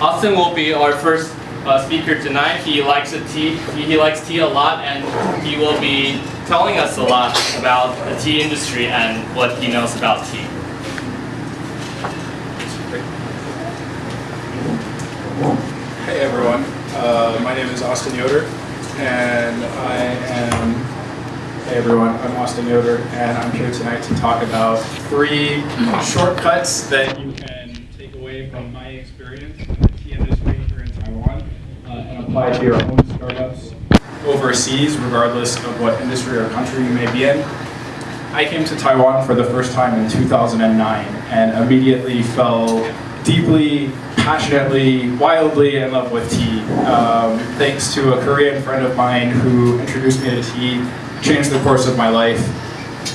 Austin will be our first uh, speaker tonight. He likes tea. He, he likes tea a lot, and he will be telling us a lot about the tea industry and what he knows about tea. Hey everyone, uh, my name is Austin Yoder, and I am. Hey everyone, I'm Austin Yoder, and I'm here tonight to talk about three shortcuts that you can take away from my experience in the tea industry here in Taiwan uh, and apply to your own startups overseas, regardless of what industry or country you may be in. I came to Taiwan for the first time in 2009 and immediately fell deeply, passionately, wildly in love with tea. Um, thanks to a Korean friend of mine who introduced me to tea, changed the course of my life.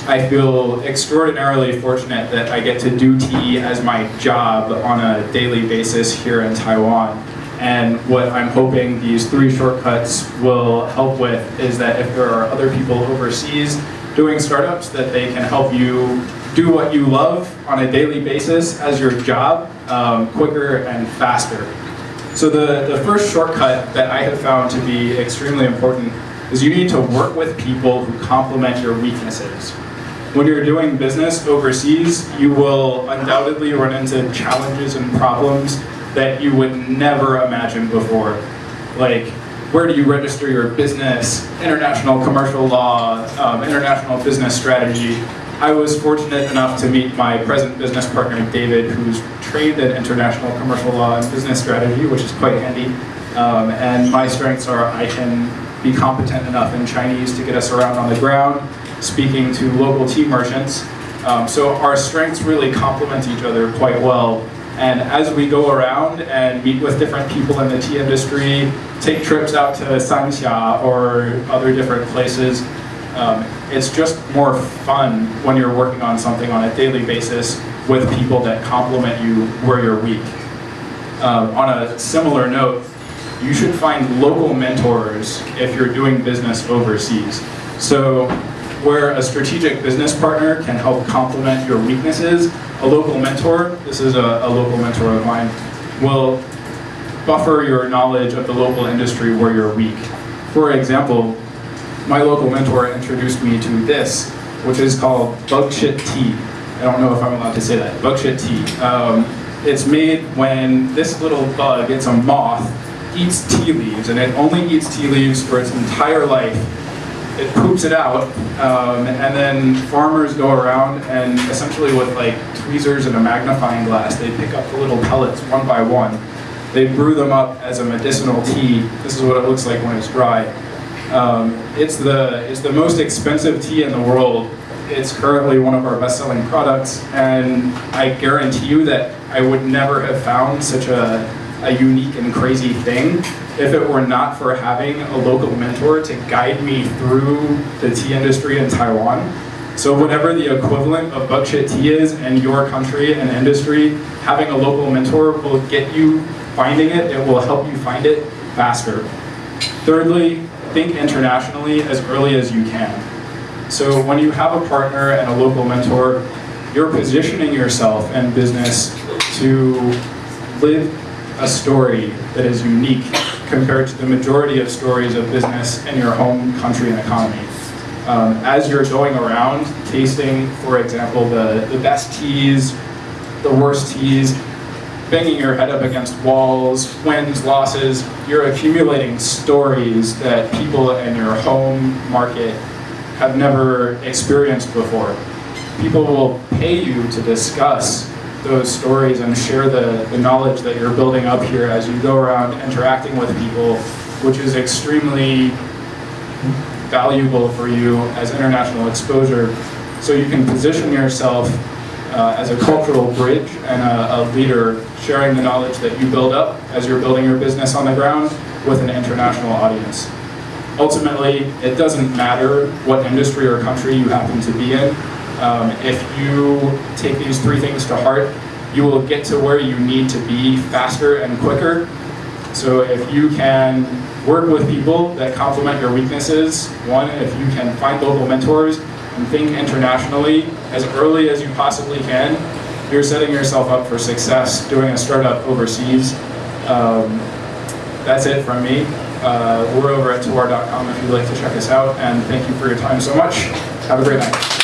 I feel extraordinarily fortunate that I get to do tea as my job on a daily basis here in Taiwan. And what I'm hoping these three shortcuts will help with is that if there are other people overseas doing startups, that they can help you do what you love on a daily basis as your job um, quicker and faster. So the, the first shortcut that I have found to be extremely important is you need to work with people who complement your weaknesses. When you're doing business overseas, you will undoubtedly run into challenges and problems that you would never imagine before. Like, where do you register your business, international commercial law, um, international business strategy. I was fortunate enough to meet my present business partner, David, who's trained in international commercial law and business strategy, which is quite handy. Um, and my strengths are I can be competent enough in Chinese to get us around on the ground, speaking to local tea merchants. Um, so our strengths really complement each other quite well. And as we go around and meet with different people in the tea industry, take trips out to Sanxia or other different places, um, it's just more fun when you're working on something on a daily basis with people that complement you where you're weak. Um, on a similar note, you should find local mentors if you're doing business overseas. So where a strategic business partner can help complement your weaknesses, a local mentor, this is a, a local mentor of mine, will buffer your knowledge of the local industry where you're weak. For example, my local mentor introduced me to this, which is called bug shit tea. I don't know if I'm allowed to say that, bug shit tea. Um, it's made when this little bug, it's a moth, eats tea leaves, and it only eats tea leaves for its entire life. It poops it out, um, and then farmers go around and essentially with like tweezers and a magnifying glass, they pick up the little pellets one by one. They brew them up as a medicinal tea. This is what it looks like when it's dry. Um, it's the it's the most expensive tea in the world. It's currently one of our best-selling products, and I guarantee you that I would never have found such a, a unique and crazy thing if it were not for having a local mentor to guide me through the tea industry in Taiwan. So whatever the equivalent of bug shit tea is in your country and industry, having a local mentor will get you finding it, it will help you find it faster. Thirdly, think internationally as early as you can. So when you have a partner and a local mentor, you're positioning yourself in business to live a story that is unique compared to the majority of stories of business in your home country and economy. Um, as you're going around tasting, for example, the, the best teas, the worst teas, banging your head up against walls, wins, losses, you're accumulating stories that people in your home market have never experienced before. People will pay you to discuss those stories and share the, the knowledge that you're building up here as you go around interacting with people, which is extremely valuable for you as international exposure. So you can position yourself uh, as a cultural bridge and a, a, leader sharing the knowledge that you build up as you're building your business on the ground with an international audience. Ultimately, it doesn't matter what industry or country you happen to be in. Um, if you take these three things to heart, you will get to where you need to be faster and quicker. So if you can work with people that complement your weaknesses, one, if you can find local mentors and think internationally as early as you possibly can, you're setting yourself up for success doing a startup overseas. Um, that's it from me. Uh, we're over at Tawar.com if you'd like to check us out, and thank you for your time so much. Have a great night.